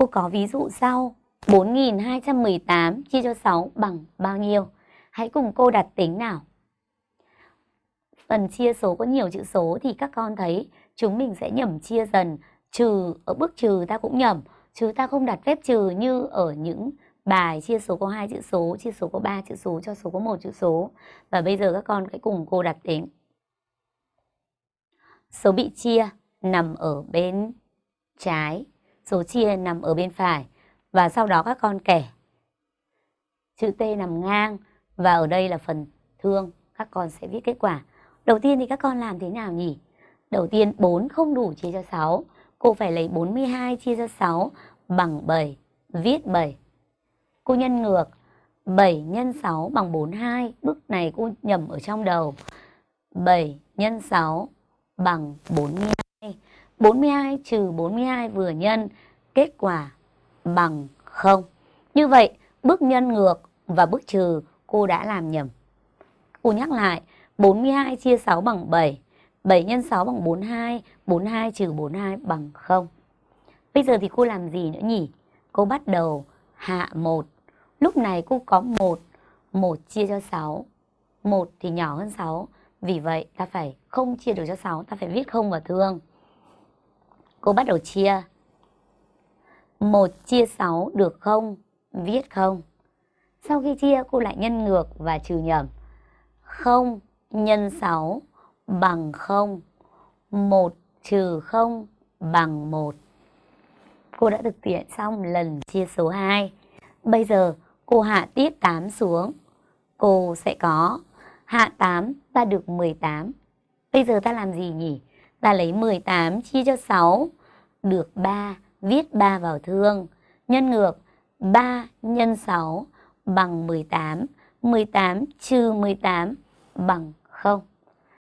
Cô có ví dụ sau. 4.218 chia cho 6 bằng bao nhiêu? Hãy cùng cô đặt tính nào. Phần chia số có nhiều chữ số thì các con thấy chúng mình sẽ nhẩm chia dần. Trừ, ở bước trừ ta cũng nhẩm. Chứ ta không đặt phép trừ như ở những bài chia số có hai chữ số, chia số có ba chữ số cho số có một chữ số. Và bây giờ các con hãy cùng cô đặt tính. Số bị chia nằm ở bên trái, số chia nằm ở bên phải. Và sau đó các con kẻ. Chữ T nằm ngang, và ở đây là phần thương. Các con sẽ viết kết quả. Đầu tiên thì các con làm thế nào nhỉ? Đầu tiên 4 không đủ chia cho 6. Cô phải lấy 42 chia cho 6 bằng 7. Viết 7. Cô nhân ngược 7 nhân 6 bằng 42. Bước này cô nhầm ở trong đầu. 7 nhân 6 bằng 42. 42 trừ 42 vừa nhân. Kết quả bằng 0. Như vậy, bước nhân ngược và bước trừ cô đã làm nhầm. Cô nhắc lại, 42 chia 6 bằng 7. 7 nhân 6 bằng 42, 42 trừ 42 bằng 0. Bây giờ thì cô làm gì nữa nhỉ? Cô bắt đầu hạ 1. Lúc này cô có 1, 1 chia cho 6. 1 thì nhỏ hơn 6, vì vậy ta phải không chia được cho 6, ta phải viết không vào thương. Cô bắt đầu chia. 1 chia 6 được không? Viết không. Sau khi chia, cô lại nhân ngược và trừ nhầm. 0 nhân 6 bằng 0. 1 trừ 0 bằng 1. Cô đã thực hiện xong lần chia số 2. Bây giờ, cô hạ tiếp 8 xuống. Cô sẽ có, hạ 8 ta được 18. Bây giờ ta làm gì nhỉ? Ta lấy 18 chia cho 6 được 3, viết 3 vào thương. Nhân ngược 3 nhân 6 bằng 18. 18 trừ 18 bằng 0.